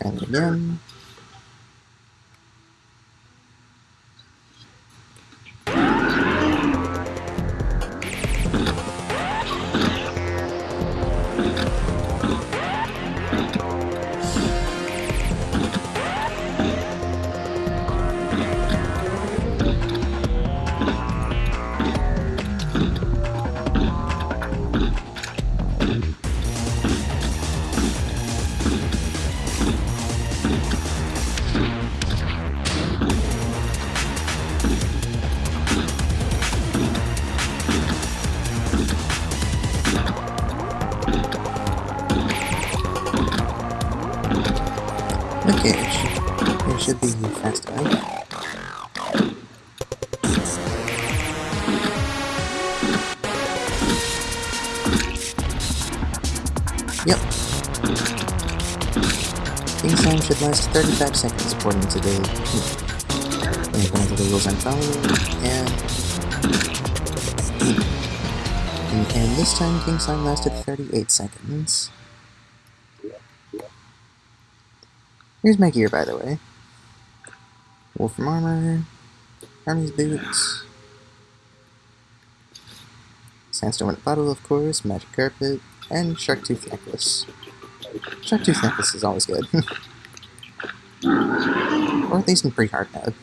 It again. Last 35 seconds according to the to the rules I'm following, and and, this time King Song lasted 38 seconds. Here's my gear, by the way. Wulfrum armor, Hermes boots, sandstone with bottle, of course, magic carpet, and shark tooth necklace. Shark tooth necklace is always good. or at least in pretty hard mode.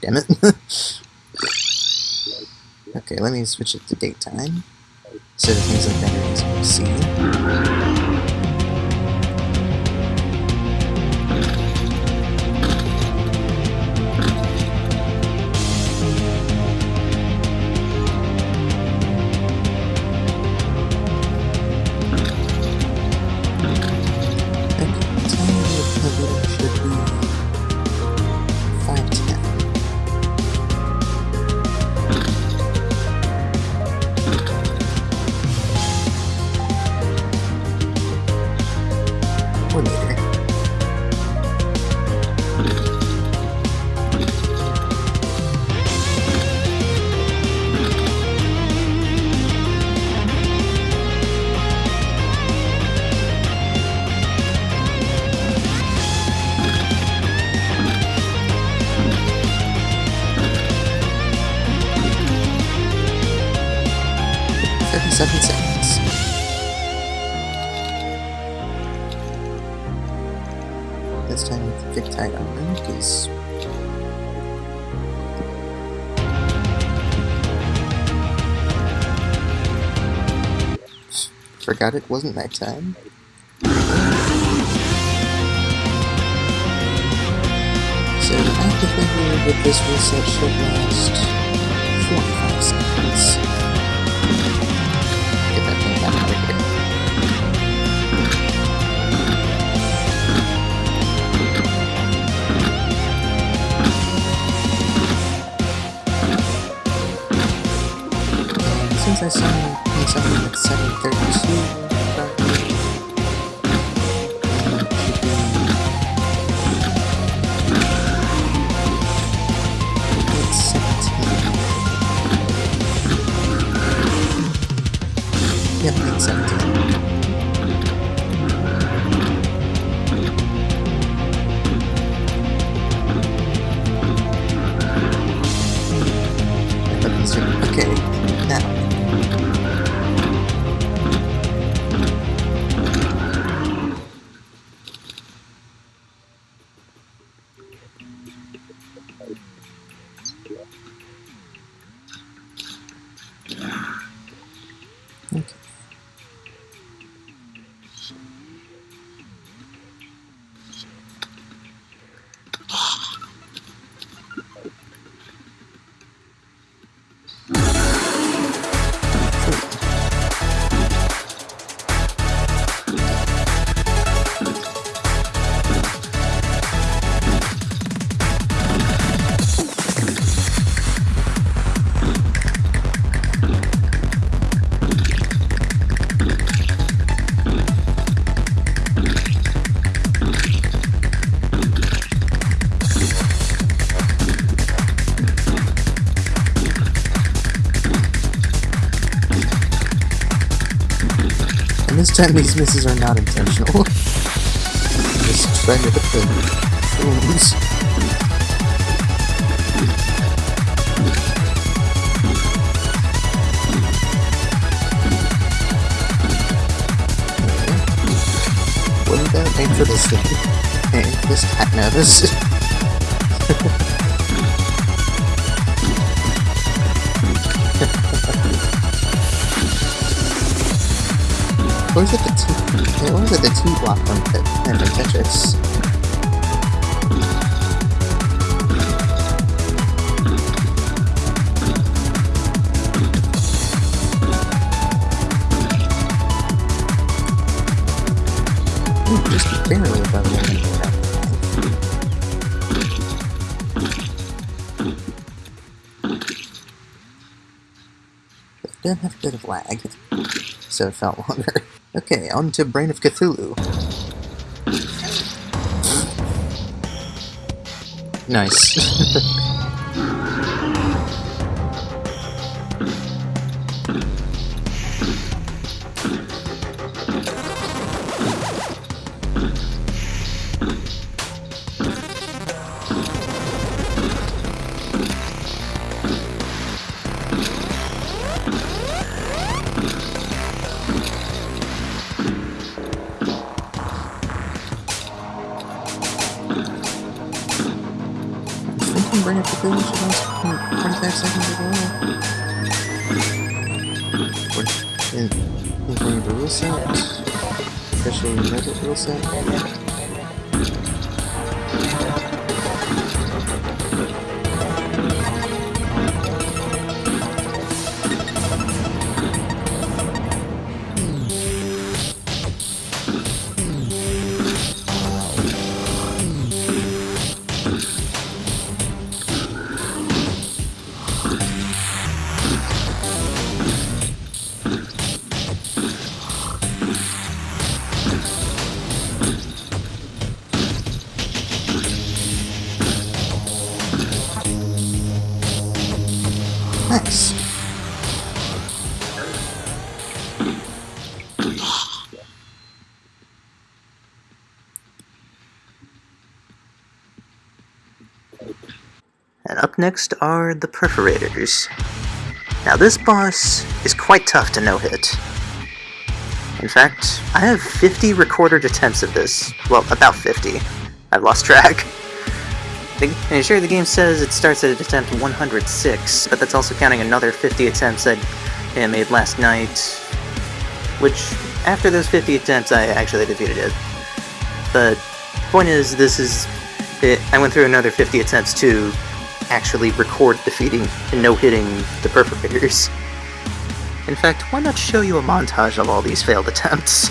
Damn it. okay, let me switch it to daytime. So that things like that are easy to see. 37 seconds. This time with the big tag on because Forgot it wasn't my time. So actively here that this reset should last I saw something at 732, this time these misses are not intentional. Just trying to hit the booms. Wouldn't that aim for this thing? Aim this cat. Or is it the T? Or is it the T block from and the Tetris? Ooh, just barely above the did have a bit of lag, so it felt longer. Okay, on to Brain of Cthulhu. Nice. finish in those 45 seconds as well. In, in the rule set, rule set. Up next are the Perforators. Now this boss is quite tough to no-hit. In fact, I have 50 recorded attempts of this. Well, about 50. I've lost track. And sure, the game says it starts at attempt 106, but that's also counting another 50 attempts I made last night, which, after those 50 attempts, I actually defeated it. But, point is, this is... It, I went through another 50 attempts to actually record defeating and no-hitting the Perforators. In fact, why not show you a montage of all these failed attempts?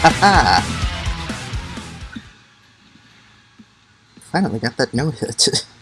Finally got that no hit.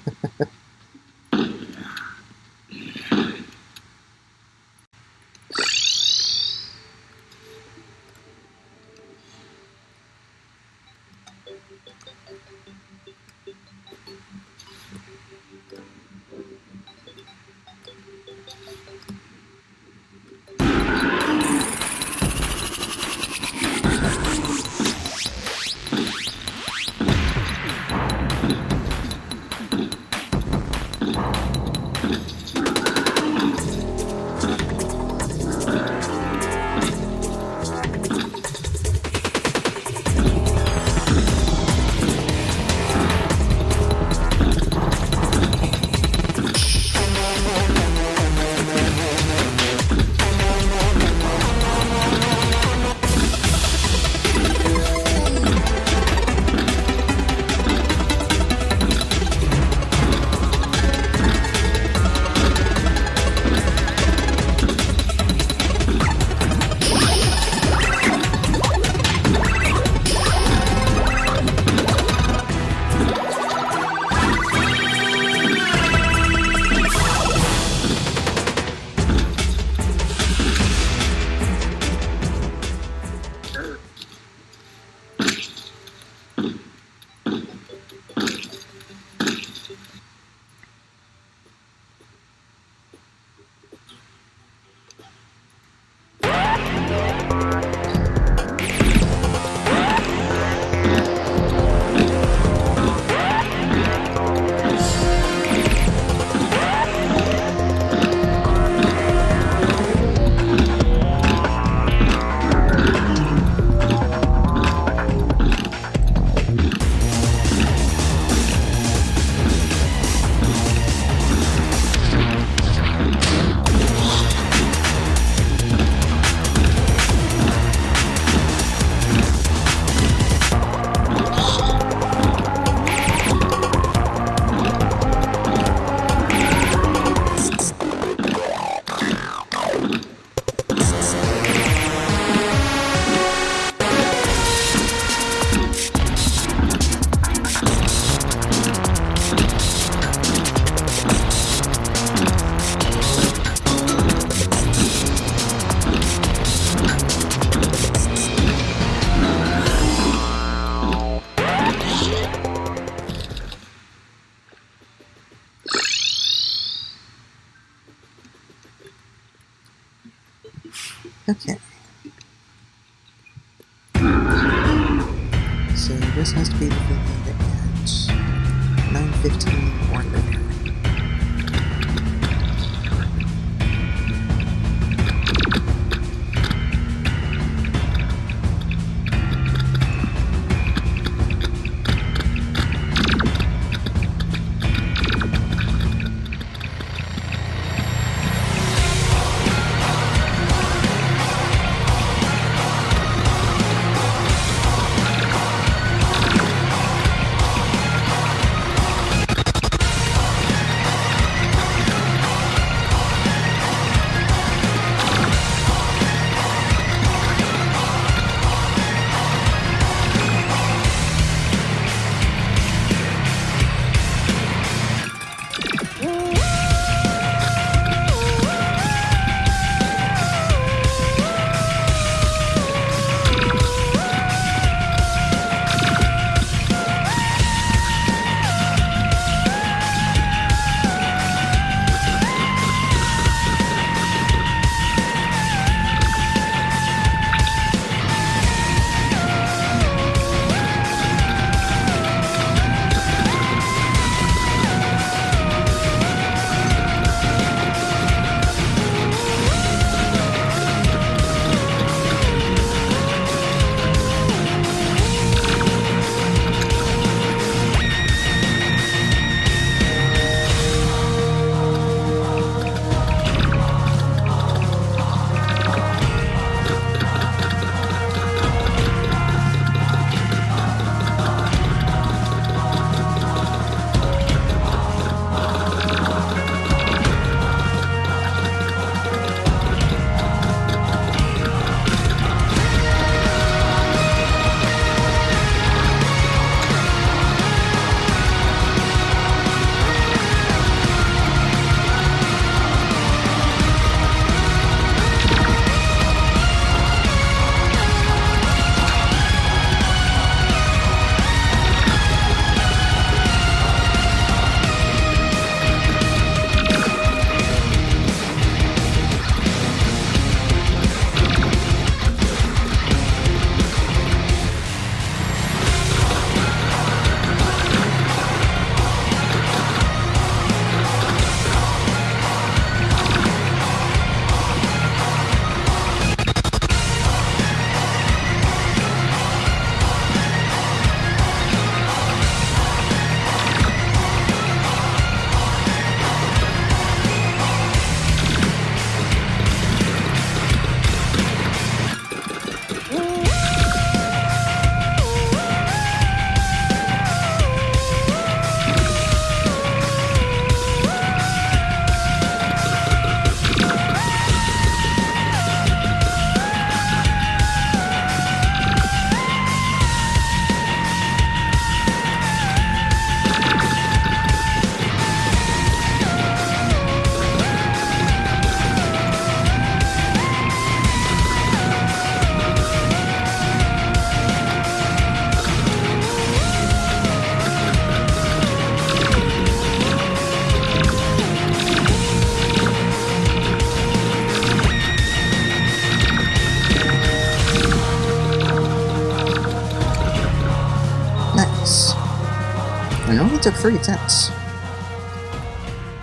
took three attempts.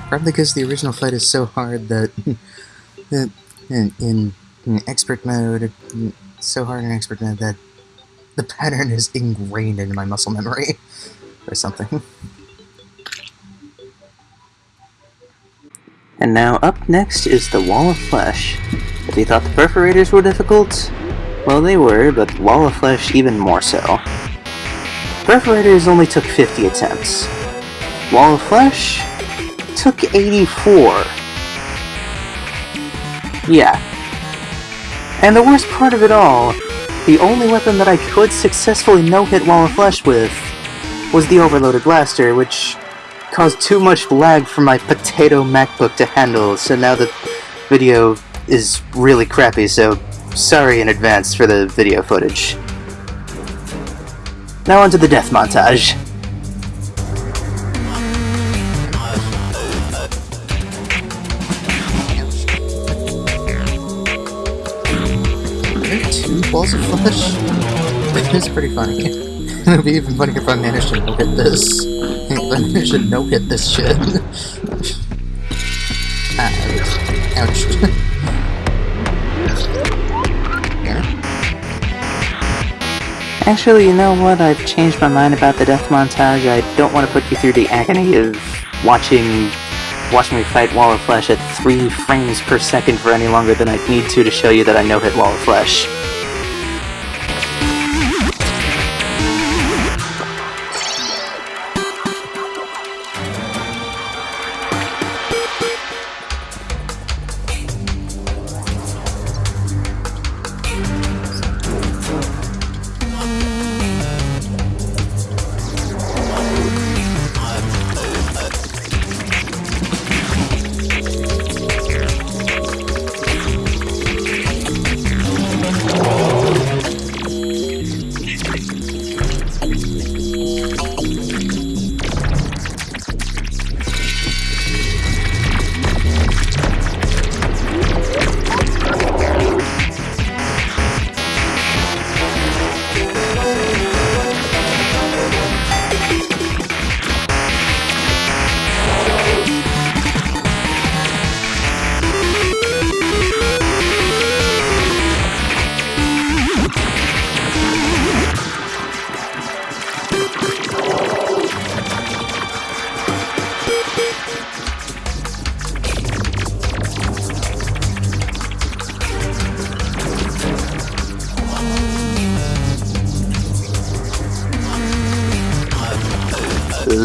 Probably because the original fight is so hard that in, in, in expert mode, so hard in expert mode that the pattern is ingrained into my muscle memory or something. And now up next is the Wall of Flesh. If you thought the Perforators were difficult, well they were, but Wall of Flesh even more so. Perforators only took 50 attempts. Wall of Flesh took 84. Yeah. And the worst part of it all, the only weapon that I could successfully no-hit Wall of Flesh with was the Overloaded Blaster, which caused too much lag for my potato MacBook to handle, so now the video is really crappy, so sorry in advance for the video footage. Now onto the death montage. two balls of flesh? It's pretty funny. It would be even funnier if I managed to no-hit this. If I managed to no-hit this shit. ah, ouch. Actually, you know what? I've changed my mind about the death montage. I don't want to put you through the agony of watching watching me fight Wall of Flesh at 3 frames per second for any longer than I need to to show you that I no-hit Wall of Flesh.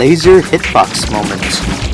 Laser hitbox moment.